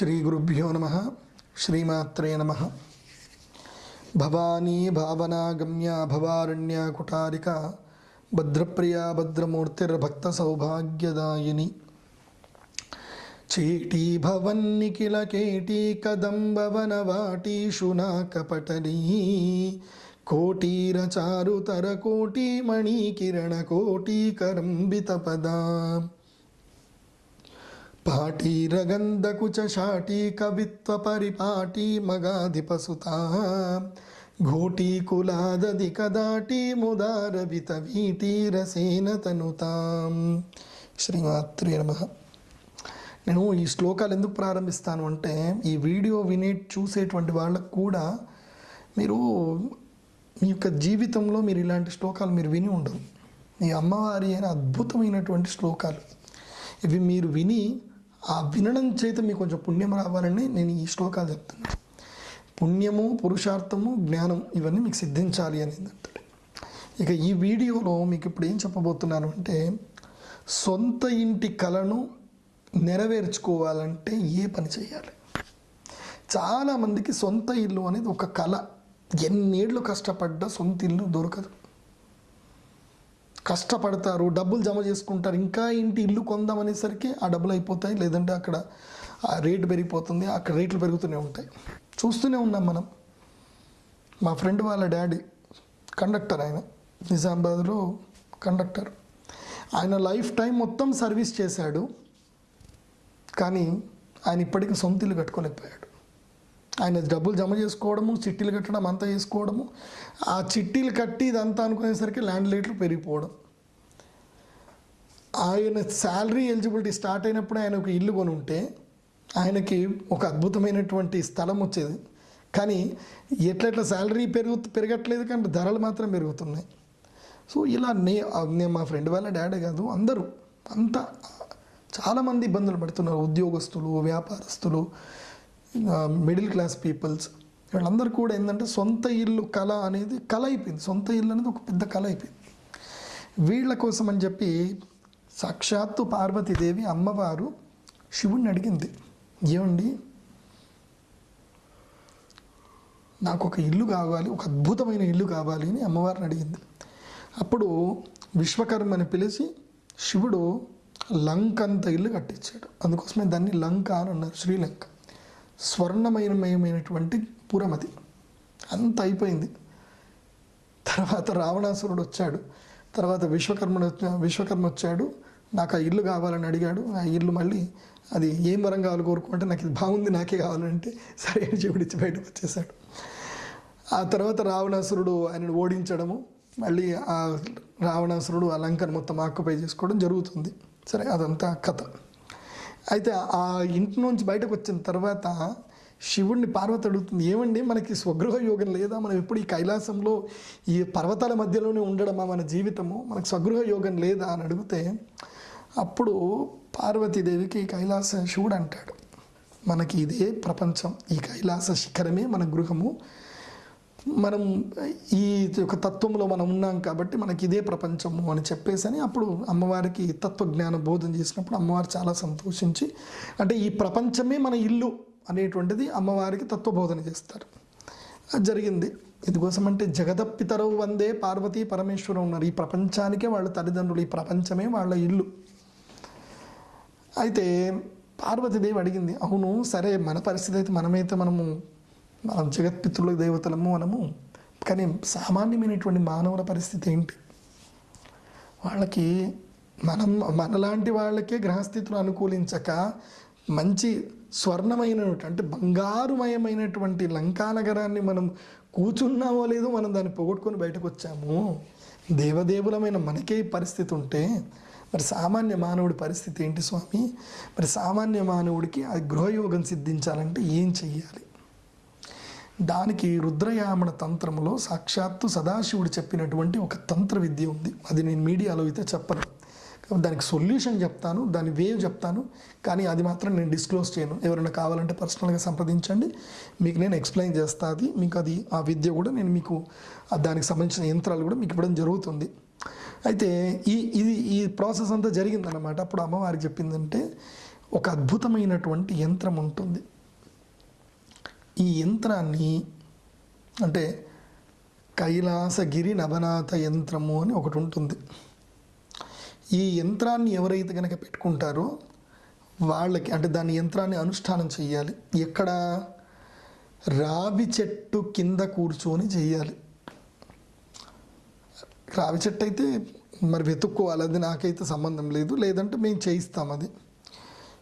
श्रीगुरुभ्यो नम श्रीमात्र नमः। भवानी भावनागम्या भवारण्या कुटारिका भद्रप्रिया भद्रमूर्तिर्भक्तसौभाग्यदायिनी। चीटीभवन्निखिलकेटी कदम्बवनवाटीशुनाकपटली कोटीरचारुतरकोटिमणिकिरणकोटीकरम्बितपदा శాటీ కవిత్వ పరిపాటి మగాధిపసుతా ఘోటీకులాదది కదాటి ముదారవిత వీటీరసేన తనుతాం. శ్రీమాత్రి నమ. నేను ఈ శ్లోకాలు ఎందుకు ప్రారంభిస్తాను అంటే ఈ వీడియో వినే చూసేటువంటి వాళ్ళకు కూడా మీరు మీ యొక్క జీవితంలో మీరు ఇలాంటి శ్లోకాలు మీరు విని ఉండరు ఈ అమ్మవారి అయిన అద్భుతమైనటువంటి శ్లోకాలు. ఇవి మీరు విని ఆ వినడం చేత మీకు కొంచెం పుణ్యం రావాలని నేను ఈ శ్లోకాలు చెప్తున్నాను పుణ్యము పురుషార్థము జ్ఞానం ఇవన్నీ మీకు సిద్ధించాలి అనేది అంటాడు. ఇక ఈ వీడియోలో మీకు ఇప్పుడు ఏం చెప్పబోతున్నాను అంటే సొంత ఇంటి కళను నెరవేర్చుకోవాలంటే ఏ పని చేయాలి? చాలామందికి సొంత ఇల్లు అనేది ఒక కళ ఎన్నేళ్ళు కష్టపడ్డా సొంత ఇల్లు దొరకదు. కష్టపడతారు డబ్బులు జమ చేసుకుంటారు ఇంకా ఇంటి ఇల్లు కొందామనేసరికి ఆ డబ్బులు అయిపోతాయి లేదంటే అక్కడ ఆ రేటు పెరిగిపోతుంది అక్కడ రేట్లు పెరుగుతూనే ఉంటాయి. చూస్తూనే ఉన్నాం మనం. మా ఫ్రెండ్ వాళ్ళ డాడీ కండక్టర్ ఆయన నిజామాబాద్లో కండక్టర్. ఆయన లైఫ్ టైం మొత్తం సర్వీస్ చేశాడు కానీ ఆయన ఇప్పటికీ సొంత ఇల్లు కట్టుకోలేకపోయాడు ఆయన డబ్బులు జమ చేసుకోవడము చిట్టీలు కట్టడం అంతా చేసుకోవడము ఆ చిట్టీలు కట్టి ఇదంతా అనుకునేసరికి ల్యాండ్ రేట్లు పెరిగిపోవడం. ఆయన శాలరీ ఎలిజిబిలిటీ స్టార్ట్ అయినప్పుడు ఆయన ఒక ఇల్లు కొని ఉంటే ఆయనకి ఒక అద్భుతమైనటువంటి స్థలం వచ్చేది. కానీ ఎట్లెట్లా శాలరీ పెరుగు పెరగట్లేదు కానీ ధరలు మాత్రం పెరుగుతున్నాయి. సో ఇలా నే నేను మా ఫ్రెండ్ వాళ్ళ డాడీ కాదు అందరూ అంతా చాలామంది ఇబ్బందులు పడుతున్నారు. ఉద్యోగస్తులు వ్యాపారస్తులు మిడిల్ క్లాస్ పీపుల్స్ వీళ్ళందరూ కూడా ఏంటంటే సొంత ఇల్లు కళ అనేది కళ అయిపోయింది. సొంత ఇల్లు అనేది ఒక పెద్ద కళ అయిపోయింది. వీళ్ళ కోసం అని చెప్పి సాక్షాత్తు పార్వతీదేవి అమ్మవారు శివుణ్ణి అడిగింది ఏమండి? నాకు ఒక ఇల్లు కావాలి ఒక అద్భుతమైన ఇల్లు కావాలి అని అమ్మవారిని అడిగింది. అప్పుడు విశ్వకర్మని పిలిచి శివుడు లంక అంత ఇల్లు కట్టించాడు. అందుకోసమే దాన్ని లంక అని అన్నారు శ్రీలంక. స్వర్ణమయమయమైనటువంటి పురమతి అంత అయిపోయింది. తర్వాత రావణాసురుడు వచ్చాడు. తర్వాత విశ్వకర్మ విశ్వకర్మ వచ్చాడు. నాకు ఆ ఇల్లు కావాలని అడిగాడు. ఆ ఇల్లు మళ్ళీ అది ఏం వరం కావాలి కోరుకుంటే నాకు ఇది బాగుంది నాకే కావాలంటే సరే అని చెవిడిచ్చి బయటకు వచ్చేసాడు. ఆ తర్వాత రావణాసురుడు ఆయనను ఓడించడము మళ్ళీ ఆ రావణాసురుడు ఆ లంకను మొత్తం ఆక్యుపై చేసుకోవడం జరుగుతుంది. సరే అదంతా కథ. అయితే ఆ ఇంటి నుంచి బయటకు వచ్చిన తర్వాత శివుణ్ణి పార్వతి అడుగుతుంది ఏమండి మనకి స్వగృహ యోగం లేదా? మనం ఎప్పుడు ఈ కైలాసంలో ఈ పర్వతాల మధ్యలోనే ఉండడమా మన జీవితము? మనకు స్వగృహ యోగం లేదా? అని అడిగితే అప్పుడు పార్వతీదేవికి కైలాస శివుడు అంటాడు. మనకి ఇదే ప్రపంచం. ఈ కైలాస శిఖరమే మన గృహము. మనం ఈ యొక్క తత్వంలో మనం ఉన్నాం కాబట్టి మనకి ఇదే ప్రపంచము అని చెప్పేసి అని అప్పుడు అమ్మవారికి తత్వజ్ఞాన బోధన చేసినప్పుడు అమ్మవారు చాలా సంతోషించి అంటే ఈ ప్రపంచమే మన ఇల్లు అనేటువంటిది అమ్మవారికి తత్వబోధన చేస్తారు. అది జరిగింది. ఇందుకోసం అంటే జగదప్పితరవు వందే పార్వతీ పరమేశ్వరం ఉన్నారు ఈ ప్రపంచానికే వాళ్ళ తల్లిదండ్రులు ఈ ప్రపంచమే వాళ్ళ ఇల్లు. అయితే పార్వతీదేవి అడిగింది అవును సరే మన పరిస్థితి అయితే మనమైతే మనము మనం జగత్పితృల దేవతలము మనము కానీ సామాన్యమైనటువంటి మానవుల పరిస్థితి ఏంటి? వాళ్ళకి మనం మనలాంటి వాళ్ళకే గ్రహస్థితులు అనుకూలించక మంచి స్వర్ణమైన అంటే బంగారుమయమైనటువంటి లంకా నగరాన్ని మనం కూర్చున్నామో లేదో మనం దాన్ని పొగొట్టుకొని బయటకు వచ్చాము దేవదేవులమైన మనకే పరిస్థితి ఉంటే మరి సామాన్య మానవుడి పరిస్థితి ఏంటి స్వామి? మరి సామాన్య మానవుడికి ఆ గృహయోగం సిద్ధించాలంటే ఏం చెయ్యాలి? దానికి రుద్రయామణ తంత్రములో సాక్షాత్తు సదాశివుడు చెప్పినటువంటి ఒక తంత్ర విద్య ఉంది. అది నేను మీడియాలో అయితే చెప్పను. దానికి సొల్యూషన్ చెప్తాను దాని వేవ్ చెప్తాను. కానీ అది మాత్రం నేను డిస్క్లోజ్ చేయను. ఎవరైనా కావాలంటే పర్సనల్గా సంప్రదించండి. మీకు నేను ఎక్స్ప్లెయిన్ చేస్తా అది. మీకు అది ఆ విద్య కూడా నేను మీకు దానికి సంబంధించిన యంత్రాలు కూడా మీకు ఇవ్వడం జరుగుతుంది. అయితే ఈ ఇది ఈ ప్రాసెస్ అంతా జరిగిందన్నమాట. అప్పుడు అమ్మవారికి చెప్పిందంటే ఒక అద్భుతమైనటువంటి యంత్రం ఉంటుంది. ఈ యంత్రాన్ని అంటే కైలాసగిరి నవనాథ యంత్రము అని ఒకటి ఉంటుంది. ఈ యంత్రాన్ని ఎవరైతే కనుక పెట్టుకుంటారో వాళ్ళకి అంటే దాని యంత్రాన్ని అనుష్ఠానం చేయాలి ఎక్కడ? రావి చెట్టు కింద కూర్చొని చేయాలి రావి చెట్టు అయితే మరి వెతుక్కోవాలి అది నాకైతే సంబంధం లేదు. లేదంటే మేము చేయిస్తాం అది.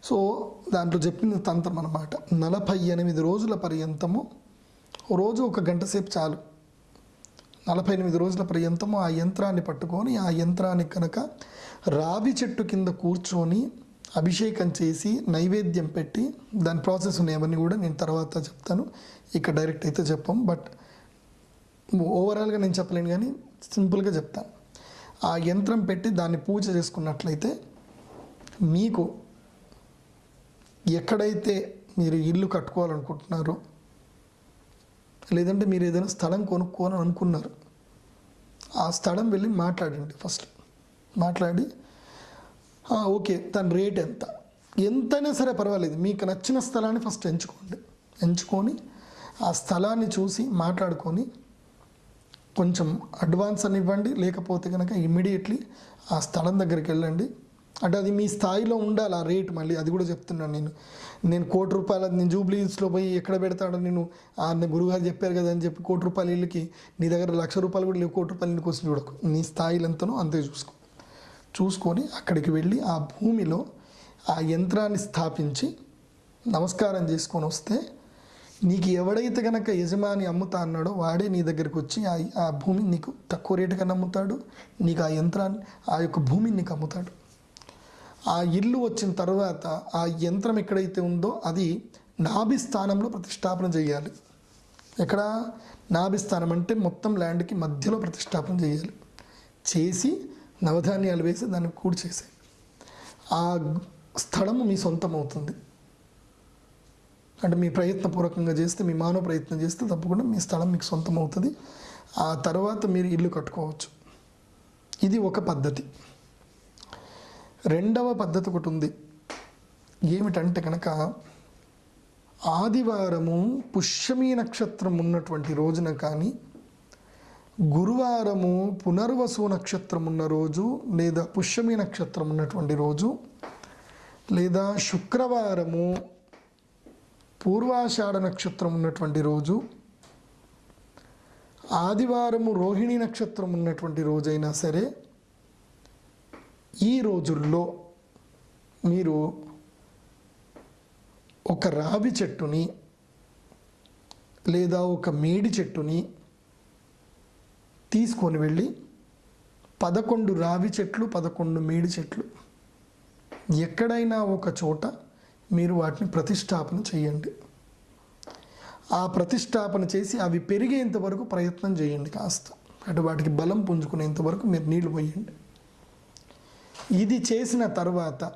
సో దాంట్లో చెప్పింది తంత్రం అనమాట నలభై ఎనిమిది రోజుల పర్యంతము రోజు ఒక గంట సేపు చాలు. నలభై ఎనిమిది రోజుల పర్యంతము ఆ యంత్రాన్ని పట్టుకొని ఆ యంత్రానికి కనుక రావి చెట్టు కింద కూర్చొని అభిషేకం చేసి నైవేద్యం పెట్టి దాని ప్రాసెస్ ఉన్నాయవన్నీ కూడా నేను తర్వాత చెప్తాను. ఇక్కడ డైరెక్ట్ అయితే చెప్పాం. బట్ ఓవరాల్గా నేను చెప్పలేను కానీ సింపుల్గా చెప్తాను ఆ యంత్రం పెట్టి దాన్ని పూజ చేసుకున్నట్లయితే మీకు ఎక్కడైతే మీరు ఇల్లు కట్టుకోవాలనుకుంటున్నారో లేదంటే మీరు ఏదైనా స్థలం కొనుక్కోవాలని అనుకున్నారు ఆ స్థలం వెళ్ళి మాట్లాడండి ఫస్ట్. మాట్లాడి ఓకే దాని రేట్ ఎంత? ఎంతైనా సరే పర్వాలేదు మీకు నచ్చిన స్థలాన్ని ఫస్ట్ ఎంచుకోండి. ఎంచుకొని ఆ స్థలాన్ని చూసి మాట్లాడుకొని కొంచెం అడ్వాన్స్ అని ఇవ్వండి లేకపోతే కనుక ఇమ్మీడియట్లీ ఆ స్థలం దగ్గరికి వెళ్ళండి. అంటే అది మీ స్థాయిలో ఉండాలి ఆ రేట్ మళ్ళీ అది కూడా చెప్తున్నాను నేను. నేను కోటి రూపాయల నేను జూబ్లీస్లో పోయి ఎక్కడ పెడతాడో నేను ఆయన గురుగారు చెప్పారు కదా అని చెప్పి కోటి రూపాయల ఇళ్ళకి నీ దగ్గర లక్ష రూపాయలు కూడా లేవు కోటి రూపాయలు కోసం చూడకు. నీ స్థాయిలు ఎంతనో అంతే చూసుకో. చూసుకొని అక్కడికి వెళ్ళి ఆ భూమిలో ఆ యంత్రాన్ని స్థాపించి నమస్కారం చేసుకొని వస్తే నీకు ఎవడైతే కనుక యజమాని అమ్ముతా అన్నాడో వాడే నీ దగ్గరికి వచ్చి ఆ ఆ భూమిని నీకు తక్కువ రేటు అమ్ముతాడు నీకు ఆ యంత్రాన్ని ఆ యొక్క భూమిని నీకు అమ్ముతాడు. ఆ ఇల్లు వచ్చిన తర్వాత ఆ యంత్రం ఎక్కడైతే ఉందో అది నాభి స్థానంలో ప్రతిష్టాపన చేయాలి. ఎక్కడ? నాభి స్థానం అంటే మొత్తం ల్యాండ్కి మధ్యలో ప్రతిష్టాపన చేయాలి. చేసి నవధాన్యాలు వేసి దాన్ని కూడి చేసే ఆ స్థలము మీ సొంతం అవుతుంది అంటే మీ ప్రయత్నపూర్వకంగా చేస్తే మీ మానవ ప్రయత్నం చేస్తే తప్పకుండా మీ స్థలం మీకు సొంతం అవుతుంది ఆ తర్వాత మీరు ఇల్లు కట్టుకోవచ్చు. ఇది ఒక పద్ధతి. రెండవ పద్ధతి ఒకటి ఉంది. ఏమిటంటే కనుక ఆదివారము పుష్యమి నక్షత్రం ఉన్నటువంటి రోజున కానీ గురువారము పునర్వసు నక్షత్రం ఉన్న రోజు లేదా పుష్యమి నక్షత్రం ఉన్నటువంటి రోజు లేదా శుక్రవారము పూర్వాషాఢ నక్షత్రం ఉన్నటువంటి రోజు ఆదివారము రోహిణి నక్షత్రం ఉన్నటువంటి రోజైనా సరే ఈ రోజుల్లో మీరు ఒక రావి చెట్టుని లేదా ఒక మేడి చెట్టుని తీసుకొని వెళ్ళి పదకొండు రావి చెట్లు పదకొండు మేడి చెట్లు ఎక్కడైనా ఒక చోట మీరు వాటిని ప్రతిష్టాపన చేయండి. ఆ ప్రతిష్టాపన చేసి అవి పెరిగేంత వరకు ప్రయత్నం చేయండి కాస్త. అంటే వాటికి బలం పుంజుకునేంత వరకు మీరు నీళ్ళు పోయండి. ఇది చేసిన తర్వాత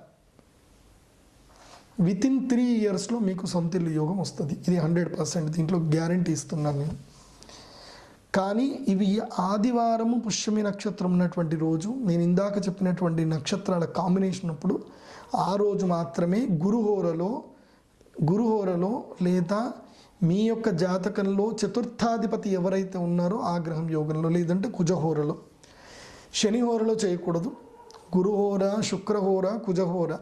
విత్ ఇన్ త్రీ ఇయర్స్లో మీకు సొంత ఇల్లు యోగం వస్తుంది. ఇది హండ్రెడ్ పర్సెంట్ దీంట్లో గ్యారంటీ ఇస్తున్నాను నేను. కానీ ఇవి ఆదివారము పుష్యమి నక్షత్రం ఉన్నటువంటి రోజు నేను ఇందాక చెప్పినటువంటి నక్షత్రాల కాంబినేషన్ అప్పుడు ఆ రోజు మాత్రమే గురుహోరలో గురుహోరలో లేదా మీ యొక్క జాతకంలో చతుర్థాధిపతి ఎవరైతే ఉన్నారో ఆ గ్రహం యోగంలో లేదంటే కుజహోరలో. శనిహోరలో చేయకూడదు. గురుహోర శుక్రహోర కుజహోర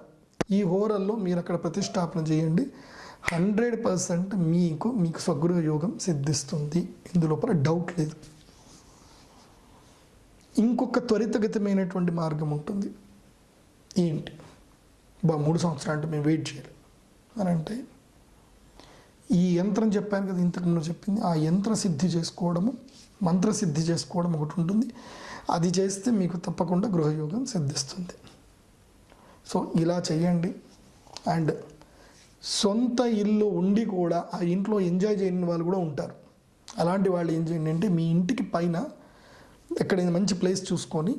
ఈ హోరల్లో మీరు అక్కడ ప్రతిష్టాపన చేయండి. హండ్రెడ్ పర్సెంట్ మీకు మీకు స్వగృహ యోగం సిద్ధిస్తుంది ఇందులోపల డౌట్ లేదు. ఇంకొక త్వరితగతమైనటువంటి మార్గం ఉంటుంది. ఏంటి? బా మూడు సంవత్సరాలు అంటే మేము వెయిట్ చేయాలి. అని అంటే ఈ యంత్రం చెప్పాను కదా ఇంతకు ముందు చెప్పింది. ఆ యంత్ర సిద్ధి చేసుకోవడము మంత్ర సిద్ధి చేసుకోవడం ఒకటి ఉంటుంది. అది చేస్తే మీకు తప్పకుండా గృహయోగం సిద్ధిస్తుంది. సో ఇలా చేయండి. అండ్ సొంత ఇల్లు ఉండి కూడా ఆ ఇంట్లో ఎంజాయ్ చేయని వాళ్ళు కూడా ఉంటారు. అలాంటి వాళ్ళు ఏం చేయండి అంటే మీ ఇంటికి పైన ఎక్కడైనా మంచి ప్లేస్ చూసుకొని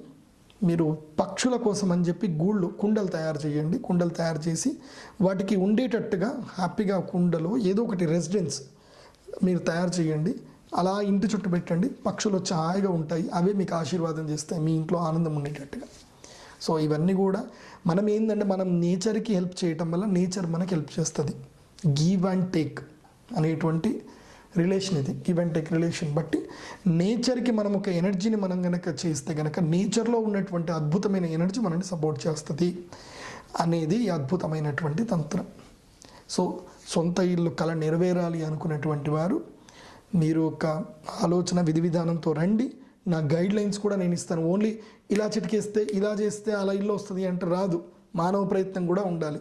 మీరు పక్షుల కోసం అని చెప్పి గూళ్ళు కుండలు తయారు చేయండి. కుండలు తయారు చేసి వాటికి ఉండేటట్టుగా హ్యాపీగా కుండలో ఏదో ఒకటి రెసిడెన్స్ మీరు తయారు చేయండి. అలా ఇంటి చుట్టూ పెట్టండి. పక్షులు వచ్చి హాయిగా ఉంటాయి. అవే మీకు ఆశీర్వాదం చేస్తాయి. మీ ఇంట్లో ఆనందం ఉండేటట్టుగా. సో ఇవన్నీ కూడా మనం ఏంటంటే మనం నేచర్కి హెల్ప్ చేయటం వల్ల నేచర్ మనకి హెల్ప్ చేస్తుంది. గివ్ అండ్ టేక్ అనేటువంటి రిలేషన్ ఇది. Give and take relation. బట్టి నేచర్కి మనం ఒక ఎనర్జీని మనం కనుక చేస్తే కనుక నేచర్లో ఉన్నటువంటి అద్భుతమైన ఎనర్జీ మనల్ని సపోర్ట్ చేస్తుంది అనేది అద్భుతమైనటువంటి తంత్రం. సో సొంత ఇల్లు కళ నెరవేరాలి అనుకున్నటువంటి వారు మీరు ఒక ఆలోచన విధి విధానంతో రండి. నా గైడ్ లైన్స్ కూడా నేను ఇస్తాను. ఓన్లీ ఇలా చిటికేస్తే ఇలా చేస్తే అలా ఇల్లు వస్తుంది అంటే రాదు. మానవ ప్రయత్నం కూడా ఉండాలి.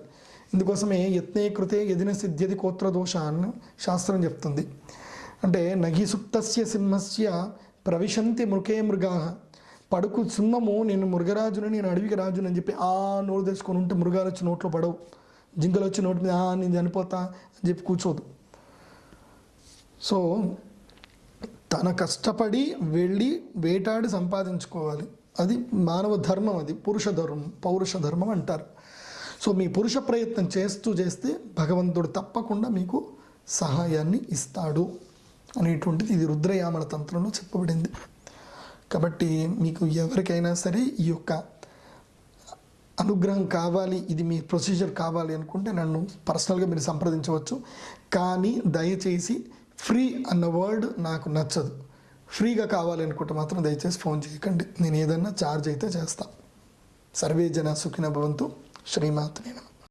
ఇందుకోసమే యత్నే కృతే ఎదిన సిద్ధ్యది కోత్ర దోష అని శాస్త్రం చెప్తుంది. అంటే నగిసుప్తస్య సింహస్య ప్రవిశంతి మృకే మృగా. పడుకు సింహము నేను మృగరాజుని నేను అడవికి రాజుని అని చెప్పి ఆ నోరు తెచ్చుకొని ఉంటే మృగాలు వచ్చి నోట్లో పడవు. జింకలు వచ్చి నోటి మీద "ఆ, నేను చనిపోతా అని చెప్పి కూర్చోదు. సో తన కష్టపడి వెళ్ళి వేటాడి సంపాదించుకోవాలి. అది మానవ ధర్మం అది. పురుష ధర్మం పౌరుష ధర్మం అంటారు. సో మీ పురుష ప్రయత్నం చేస్తూ చేస్తే భగవంతుడు తప్పకుండా మీకు సహాయాన్ని ఇస్తాడు అనేటువంటిది ఇది రుద్రయామల తంత్రంలో చెప్పబడింది. కాబట్టి మీకు ఎవరికైనా సరే ఈ యొక్క అనుగ్రహం కావాలి ఇది మీ ప్రొసీజర్ కావాలి అనుకుంటే నన్ను పర్సనల్గా మీరు సంప్రదించవచ్చు. కానీ దయచేసి ఫ్రీ అన్న వర్డ్ నాకు నచ్చదు. ఫ్రీగా కావాలనుకుంటే మాత్రం దయచేసి ఫోన్ చేయకండి. నేను ఏదన్నా ఛార్జ్ అయితే చేస్తాను సర్వే జన సుఖిన భవంతు. శ్రీమాత్ నేను